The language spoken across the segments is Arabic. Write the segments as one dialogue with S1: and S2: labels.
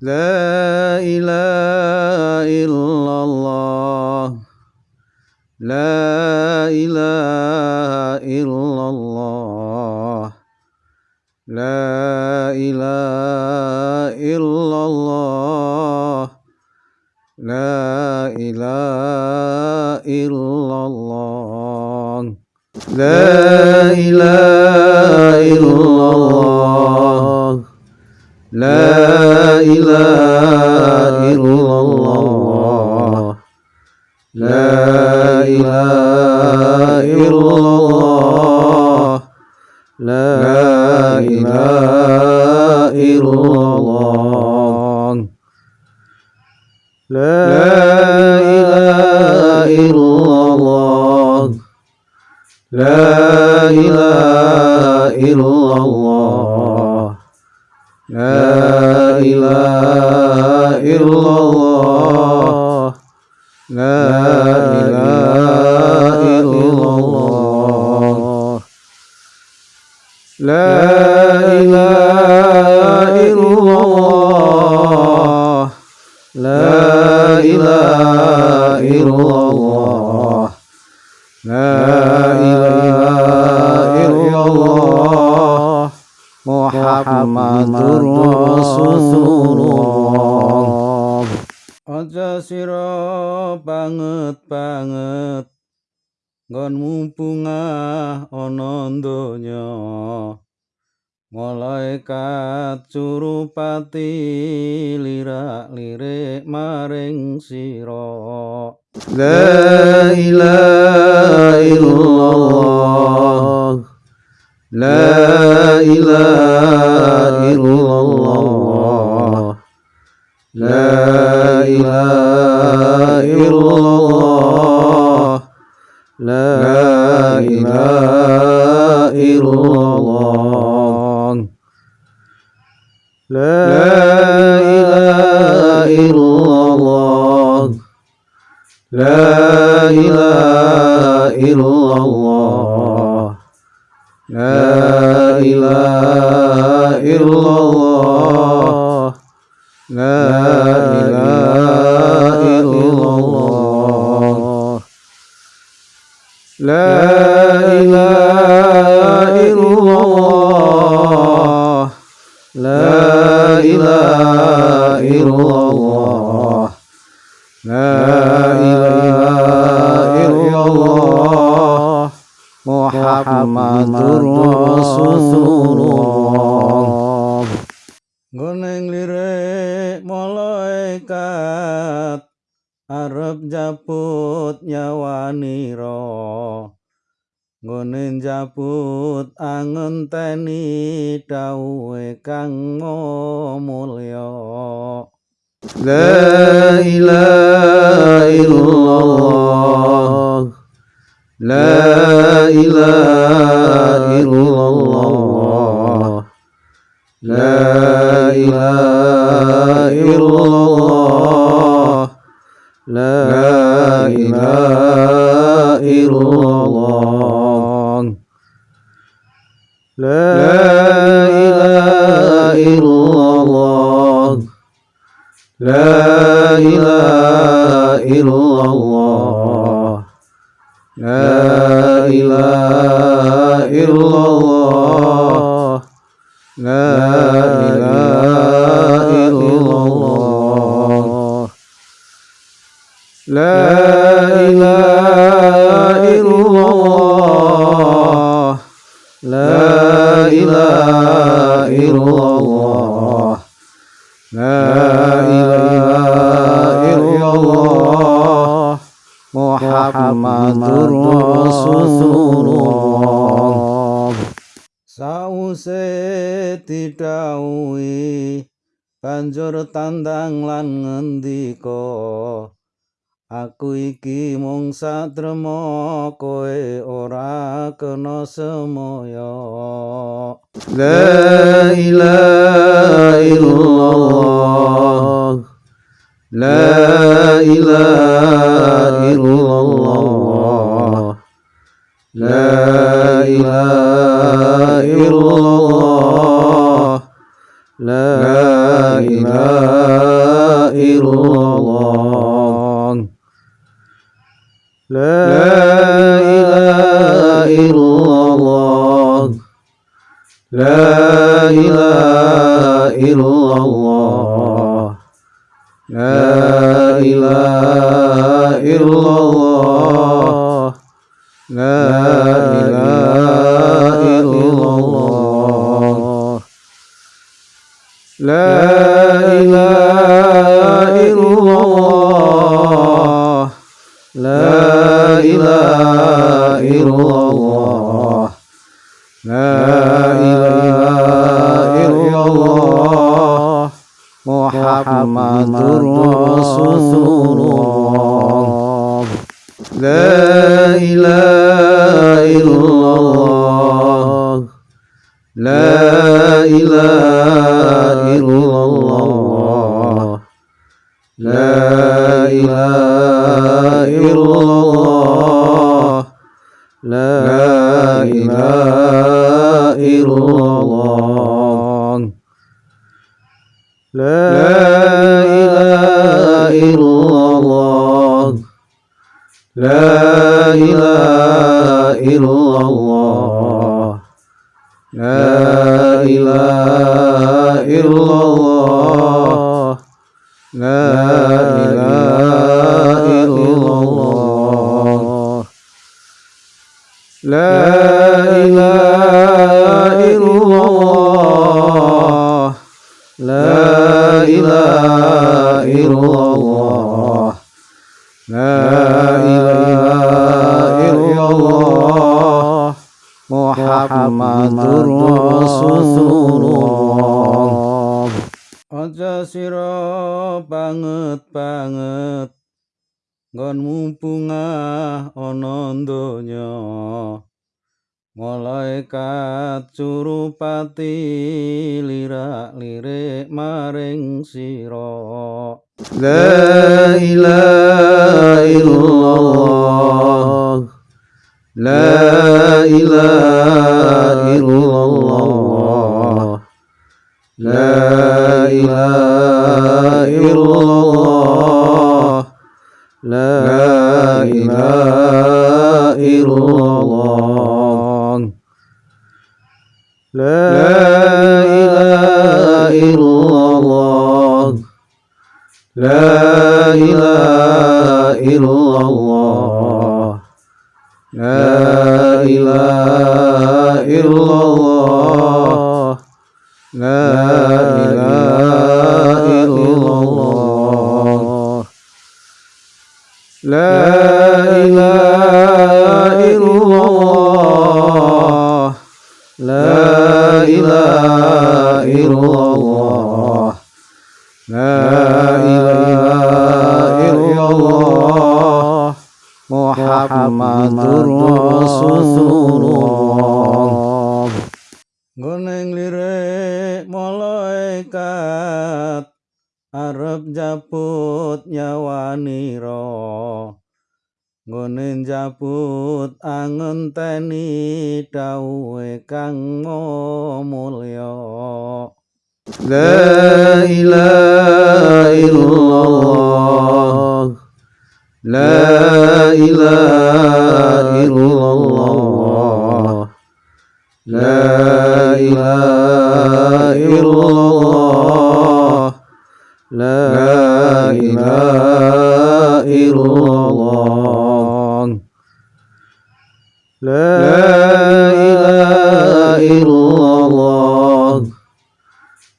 S1: لا إله إلا الله. لا إله إلا الله. لا إله إلا الله. لا إله إلا الله. لا إله إلا الله. لا إله إلا الله لا إله إلا الله لا إله إلا الله لا إله إلا الله لا إله إلا الله لا إله إلا الله لا إله إلا الله. لا إله إلا الله. لا إله إلا الله. لا إله إلا الله Muhammadur Rasulullah. Aja siro banget banget Gon mumpungah onondonya malaikat curupati lirak-lirik maring siro. La ilaha illallah. La ilaha إلا الله لا إله إلا الله. لا إله إلا الله. لا إله إلا الله. لا إله إلا الله. لا إله إلا الله محمد رسول الله Guning lirik malaikat Arab japut nyawaniro Guning japut angen teni dawe kang mulya La ilaha illallah لا إله إلا إلله. لا إله إلا إلله. لا إله إلا إلله. لا لا إله إلا الله. لا إله إلا الله. لا إله إلا الله. لا إله إلا الله. لا إله إلا الله. لا إله إلا الله Muhammadur Rasulullah Sause didhawuhi banjur tandang lan ngendika Aku iki mung satrema kowe ora kena semoyo. La ilaha illallah. La ilaha illallah. La ilaha illallah. La ilaha illallah لا إله إلا الله. لا إله إلا الله. لا إله إلا الله. لا إله إلا الله. لا إله إلا الله. لا إله إلا الله. لا إله إلا الله. محمد رسول الله. لا إله إلا الله. لا إله إلا الله. لا إله إلا الله لا إله إلا الله لا إله إلا الله. لا إله إلا الله. لا إله إلا الله. لا إله إلا الله. لا إله إلا الله. لا إله إلا الله. لا إله إلا الله. محمد رسول الله. Ojo siro banget banget. Gon mumpungah onondonya Malaikat curupati lirak lirik maring siro La ilaha illallah. La ilaha illallah. لا إله إلا الله. لا إله إلا الله. لا إله إلا الله. لا إله إلا الله لا إله إلا الله لا إله إلا الله. لا إله إلا الله. لا إله إلا الله. لا إله إلا الله. محمد رسول الله. Japut nyawanira Ngone japut angenteni dawuhe kang mulya La ilaha illallah. La ilaha illallah. La ilaha illallah لا إله إلا الله. لا إله إلا الله.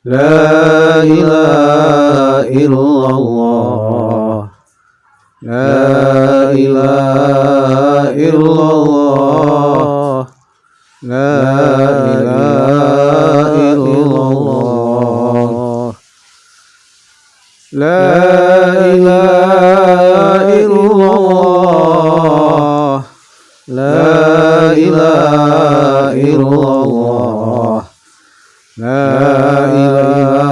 S1: لا إله إلا الله. لا إله إلا الله. لا إله إلا الله. لا إله إلا الله لا إله إلا الله. لا إله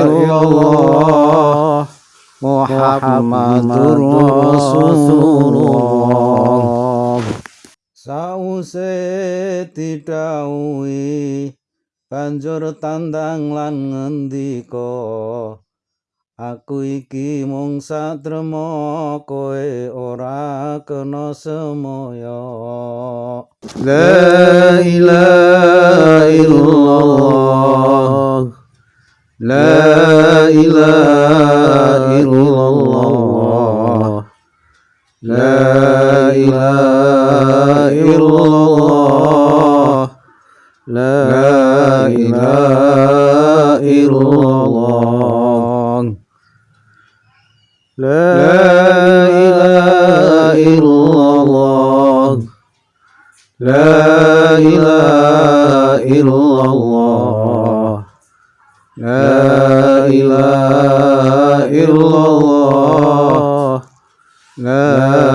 S1: إلا الله. محمد رسول الله. sausete dawuh banjur tandang lan ngendika aku iki mung satrema kowe ora kena semoyo. La ilaha illallah. La ilaha illallah. La ilaha illallah. La ilaha illallah لا إله إلا الله. لا إله إلا الله. لا إله إلا الله. لا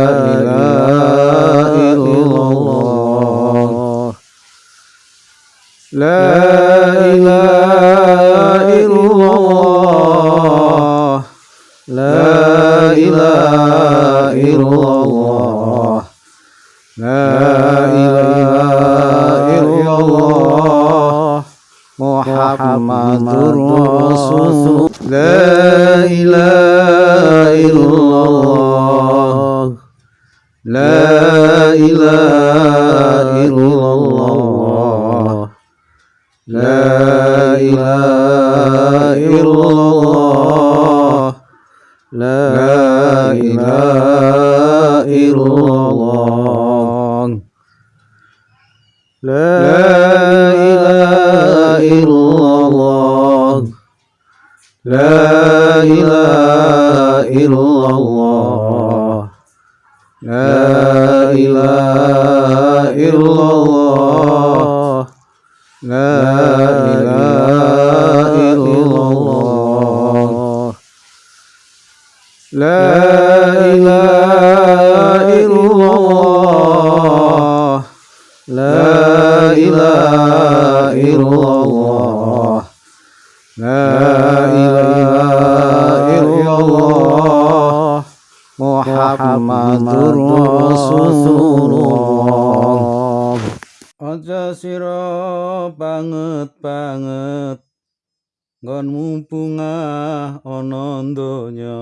S1: لا إله إلا الله لا إله إلا الله لا إله إلا الله محمد رسول الله. أجا سيرو بانت بانت nggon mumpungah ana donya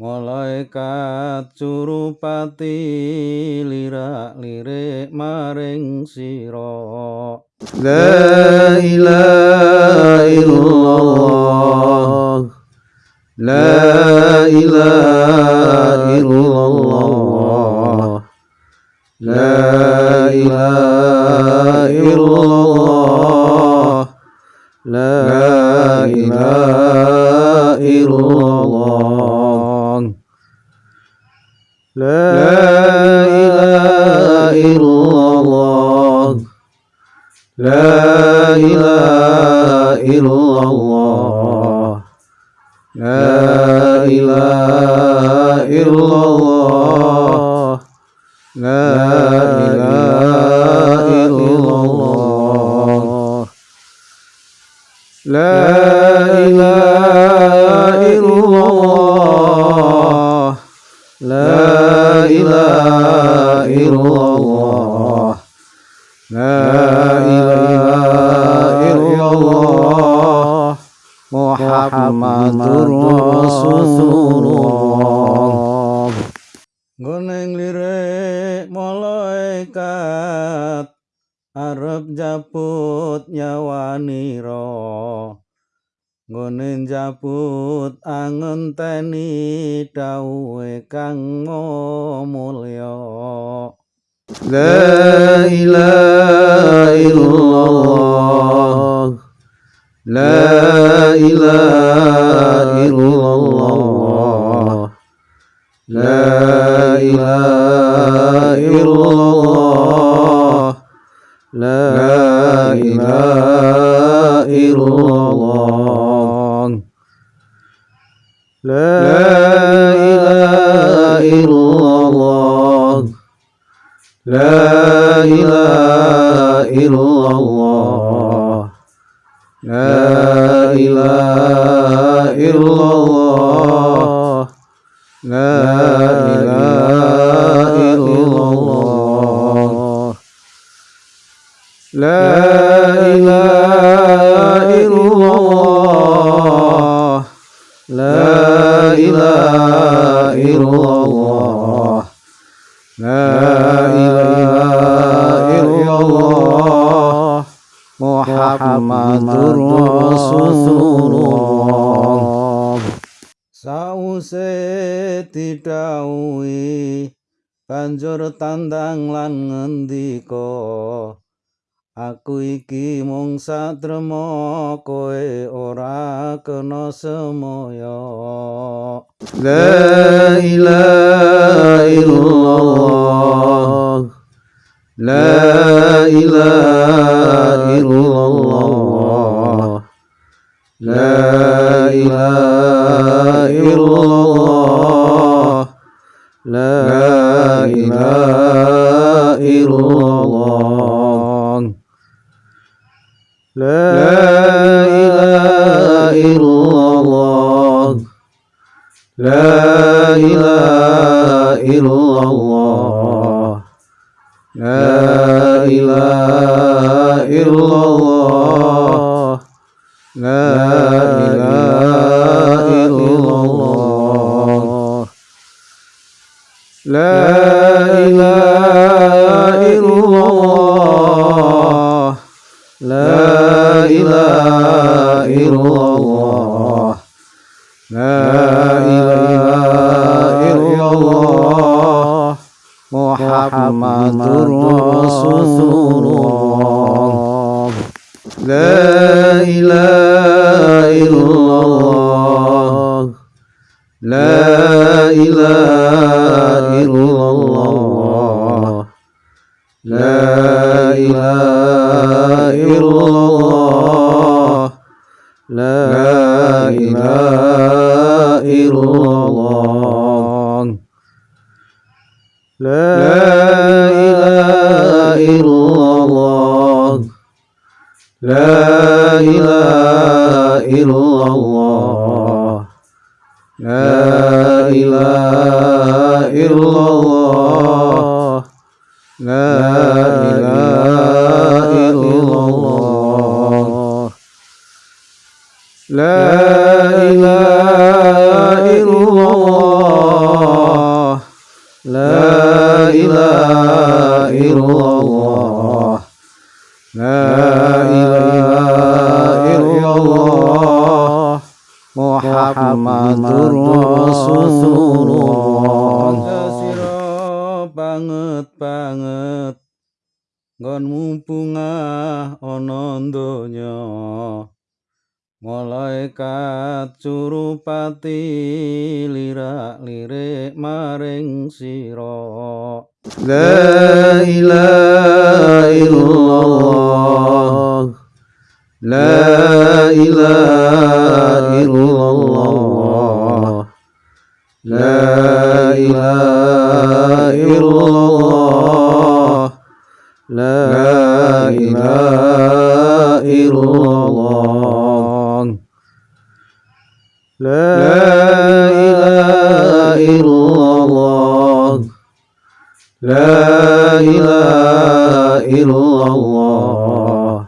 S1: malaikat curupati lirak-lirik maring sira. La ilaha illallah. La ilaha illallah. La ilaha illallah لا إله إلا الله. لا إله إلا الله. لا إله إلا الله. لا إله إلا الله. لا إله إلا الله. لا إله إلا الله. لا إله إلا الله. لا إله إلا الله. محمد رسول الله. لا إله إلا إلله. لا إله إلا إلله. لا إله إلا إلله. لا إله إلا إلله. لا إله إلا إلله. لا إله إلا الله. لا إله إلا الله. لا إله إلا الله. لا إله إلا الله. لا إله إلا الله لا إله إلا الله محمد رسول الله Sause didhawuhi banjur tandang lan ngendika Aku iki mung satrema kowe ora kena semoyo. La ilaha illallah. La ilaha illallah. La ilaha illallah محمد رسول الله لا إله إلا الله لا إله إلا الله لا إله إلا الله لا إله إلا الله لا إلا الله لا إله إلا الله. لا إله إلا الله. لا إله إلا الله. لا إله إلا الله. لا إله إلا الله لا إله إلا الله محمد رسول الله banget banget nggon mumpungah ana donya malaikat curupati lirak lirik maring sira. La ilaha illallah. La ilaha illallah. La ilaha illallah. La ilaha illallah لا إله إلا الله لا إله إلا الله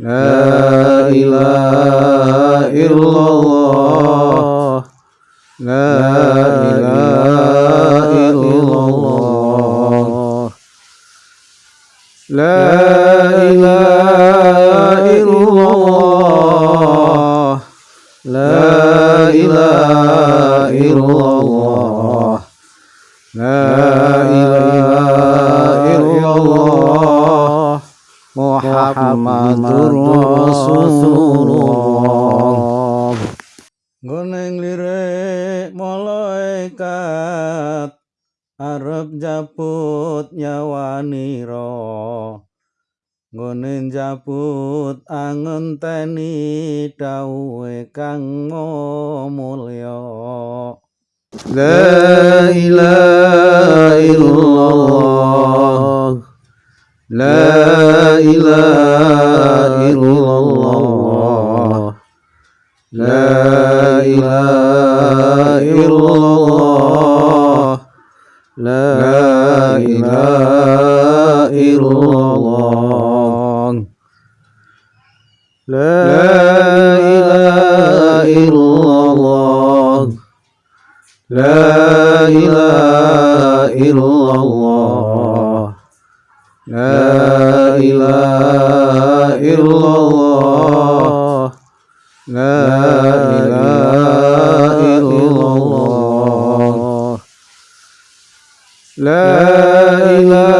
S1: لا إله إلا الله لا إله إلا الله لا إله إلا الله لا إله إلا الله لا إله إلا الله محمد lirik malaikat Arab japut nyawaniro Guneng japut ang ta ni angenteni dawuhe kang mulya La ilaha illallah. La ilaha illallah. La ilaha illallah. La ilaha illallah. لا إله إلا الله. لا إله إلا الله. لا إله إلا الله. لا إله إلا الله. لا إله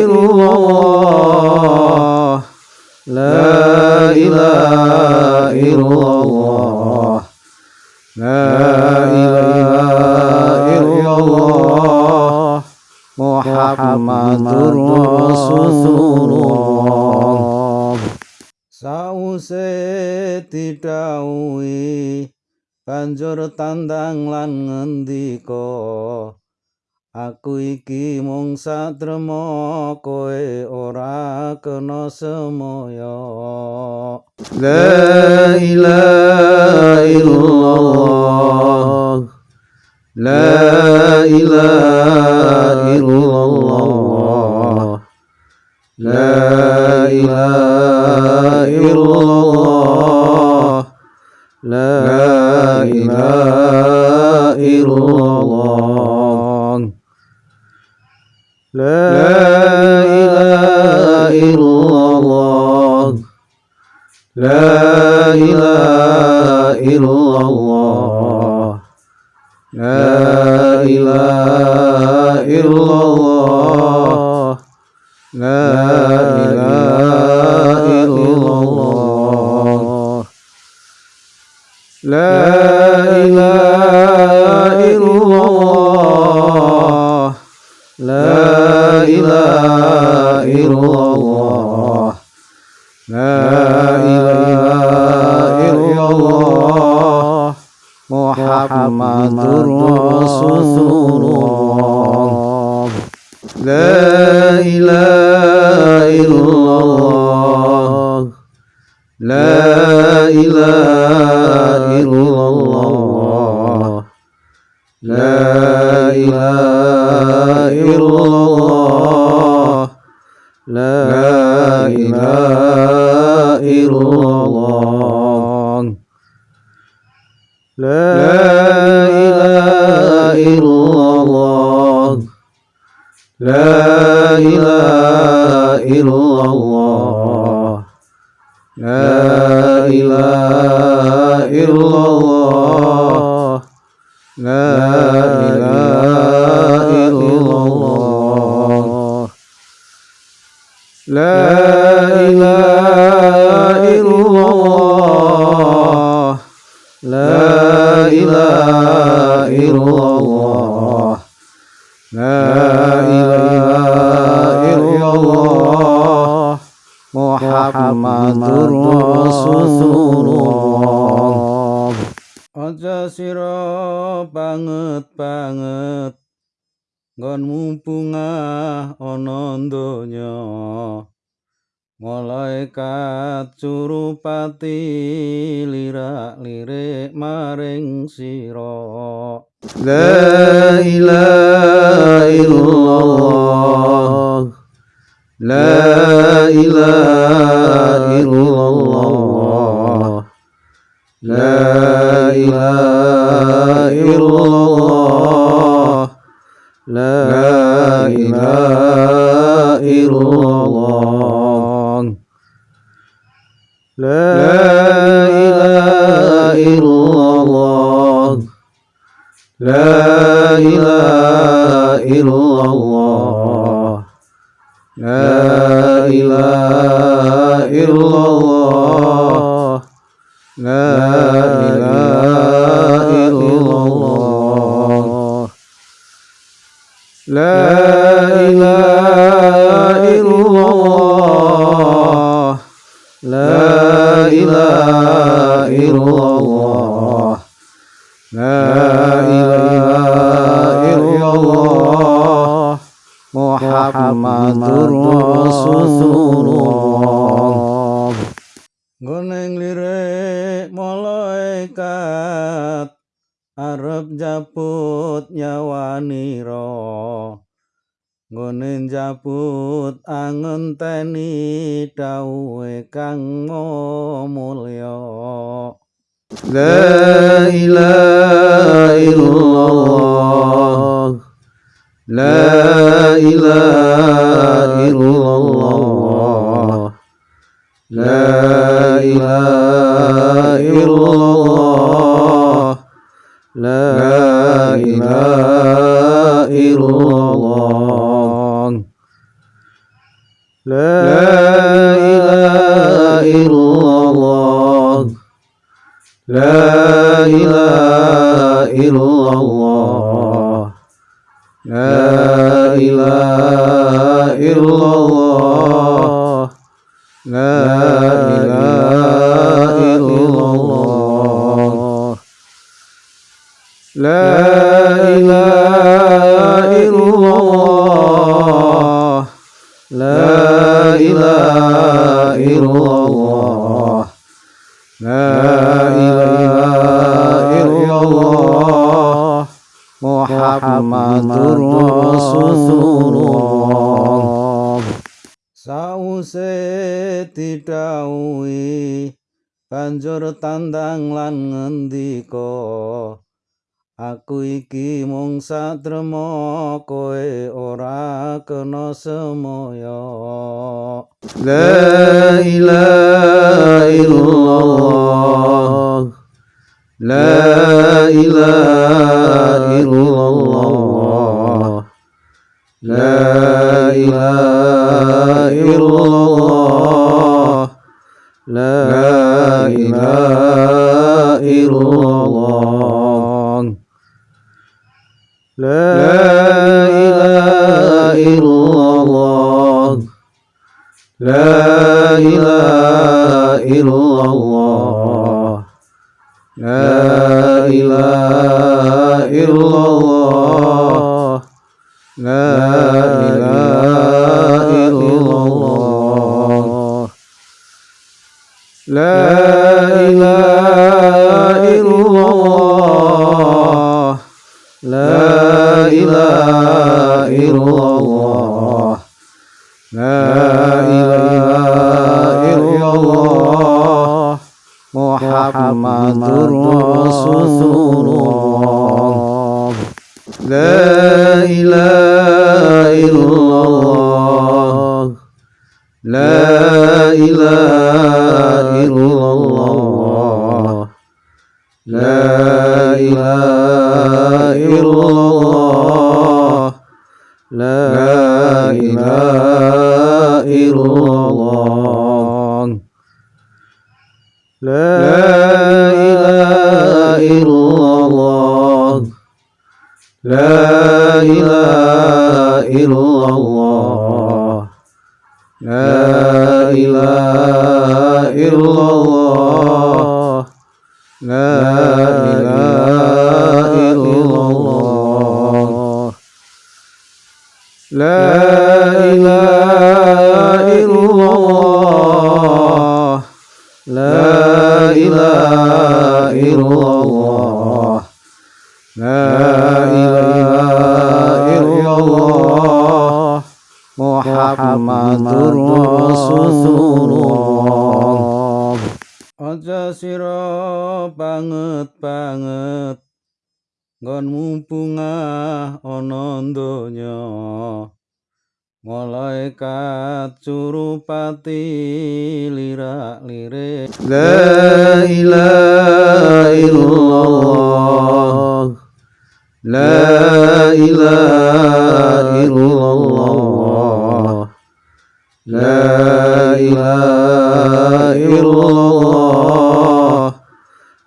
S1: إلا الله. لا إله إلا الله لا إله إلا الله محمد رسول الله Sause didhawuhi banjur tandang lan ngendika Aku iki mung satrema kowe ora kena semaya La ilaha illallah. La ilaha illallah. La ilaha illallah. La ilaha illallah لا إله إلا الله. لا إله إلا الله. لا إله إلا الله. لا إله محمد رسول لا إله إلا الله. لا إله إلا الله. لا إله إلا الله. لا إله إلا الله. لا إله إلا الله. لا إله إلا الله لا إله إلا الله محمد رسول الله. Guning lirik malaikat Arab jabut nyawa niro Guning jabut angen teni kang mulya لا إله إلا إلله. لا إله إلا إلله. لا إله إلا إلله. لا إله إلا إلله. لا لا إله إلا الله. لا إله إلا الله. لا إله إلا الله. لا إله إلا الله. لا إله إلا الله لا إله إلا الله. محمد رسول الله. Sauseti dawuhi banjur tandang lan ngendika Aku iki mung satrema kowe ora kena semoyo. La ilaha illallah. La ilaha illallah. La ilaha illallah. La ilaha illallah لا إله إلا الله. لا إله إلا الله. لا إله إلا الله. لا إله إلا الله لا إله إلا الله لا إله إلا إلله. لا إله إلا إلله. محمد رسول الله. لا إله إلا إلله. لا إله إلا إلله. لا إله إلا الله لا إله إلا الله لا إله إلا الله لا إله إلا الله. لا إله إلا الله. لا إله إلا الله. لا إله إلا الله. لا إله إلا الله. لا إله إلا الله. محمد رسول الله. Ojo siro banget banget. Gon mumpunga onon donya. Malaikat curupati lirak lirik. La ilaha illallah. La ilaha illallah. لا إله إلا الله.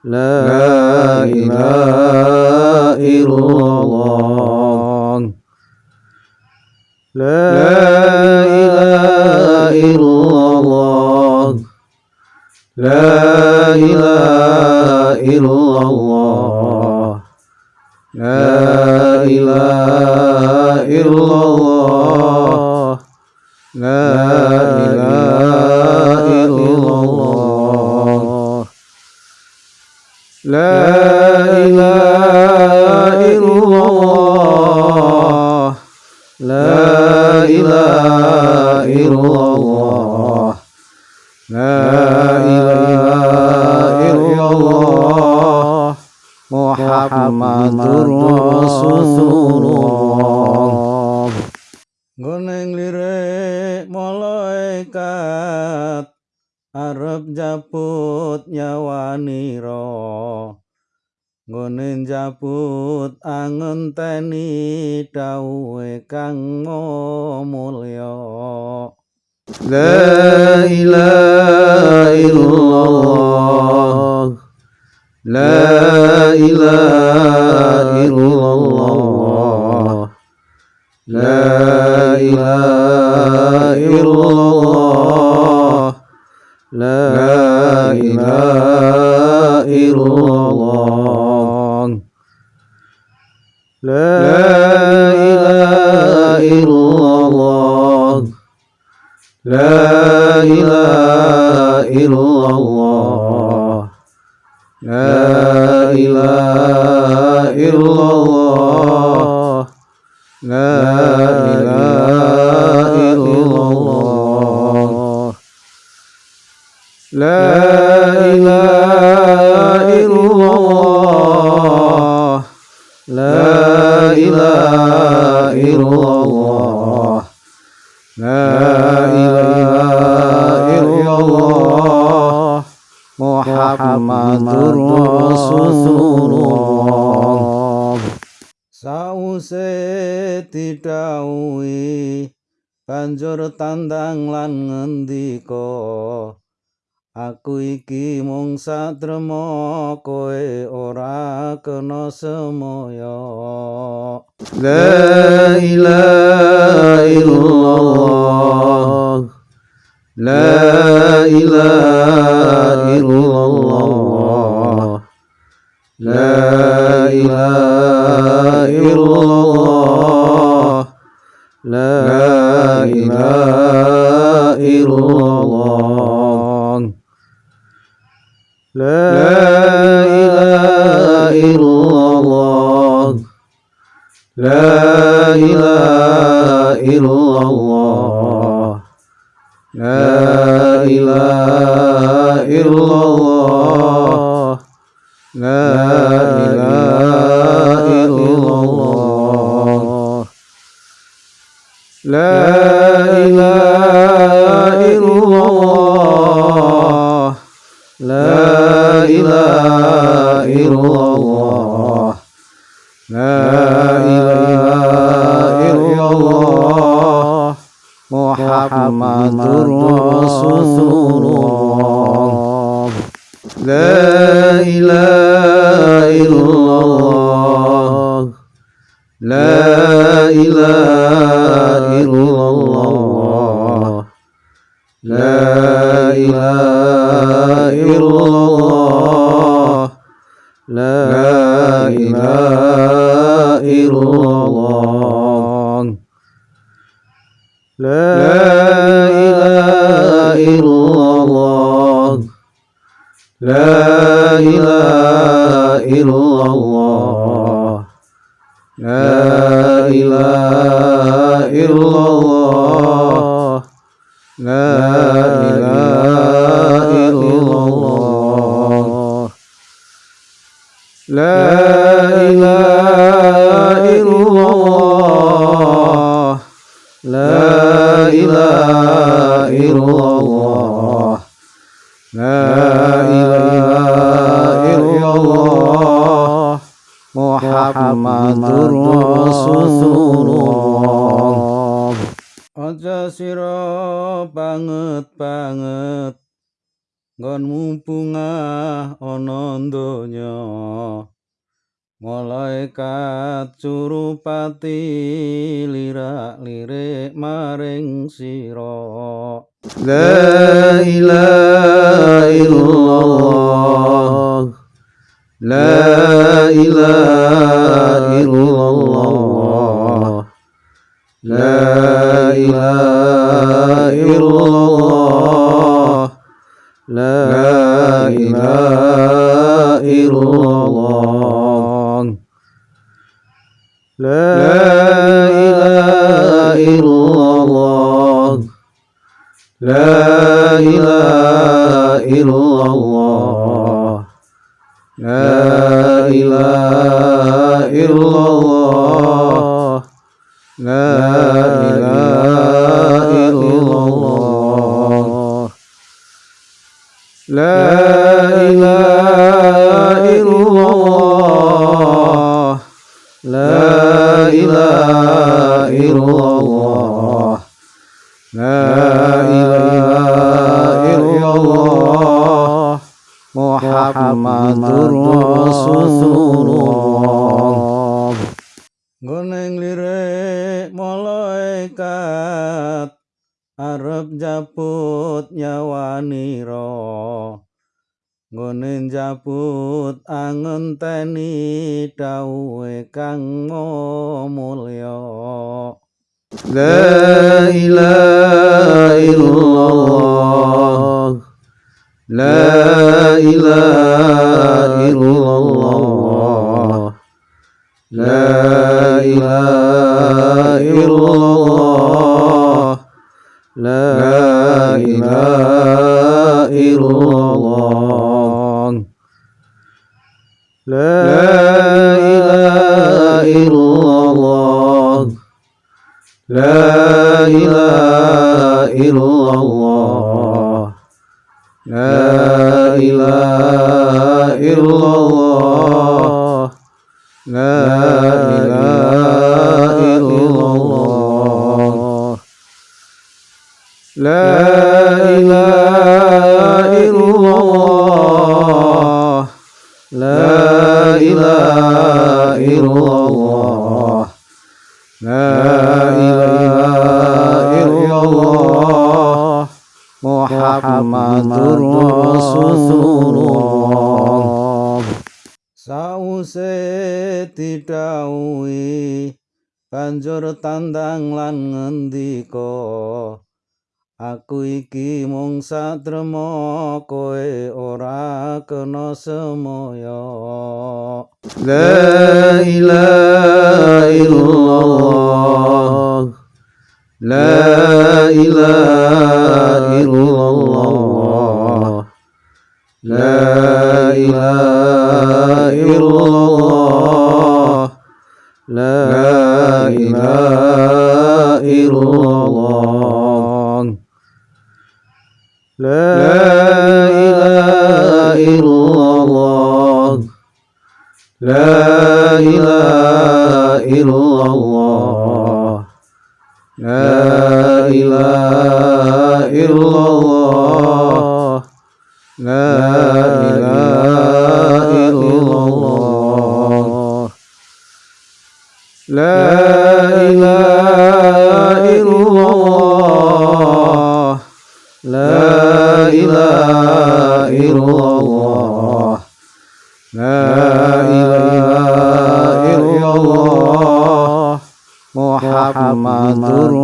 S1: لا إله إلا الله. لا إله إلا الله. لا إله إلا الله لا إله إلا الله لا إله إلا الله. لا إله إلا الله. لا إله إلا الله. لا إله إلا الله. محمد رسول الله. njabut angenteni dawe kang mulya la ilaha illallah. La ilaha illallah. La ilaha illallah. La ilaha illallah. لا إله إلا الله. لا إله إلا الله. لا إله إلا الله. لا إله إلا الله. لا إله إلا الله. banjur tandang lan ngendika aku iki mung satrema koe ora kena semoyo. La ilaha illallah. La ilaha illallah. La ilaha illallah. لا إله إلا الله. لا إله إلا الله. لا إله إلا الله. لا إله إلا الله. لا إله إلا الله. لا إله إلا الله. لا إله إلا الله. لا إله إلا الله. محمد رسول الله. لا إله إلا الله. لا إله إلا الله. لا إله إلا الله. لا إله إلا الله. لا إله إلا الله. لا إله إلا الله. لا إله إلا الله. لا إله إلا الله. لا لا لا إله إلا الله. لا إله إلا الله. لا إله إلا الله. لا إله إلا الله لا إله إلا الله لا إله إلا الله. محمد رسول الله. Guning lirik malaikat Arab japut nyawaniro Gunin japut angen teni dawe kang mau لا إله إلا إلله. لا إله إلا إلله. لا إله إلا إلله. لا إله إلا إلله. لا إله إلا إلله. لا إله إلا الله. لا إله إلا الله. لا إله إلا الله. لا إله إلا الله. لا إله إلا الله. لا إله إلا الله محمد رسول الله Sause didhawuhi banjur tandang lan ngendika Aku iki mung satrema kowe ora kena semaya لا إله إلا الله لا إله إلا الله. لا إله إلا الله. لا إله إلا الله sama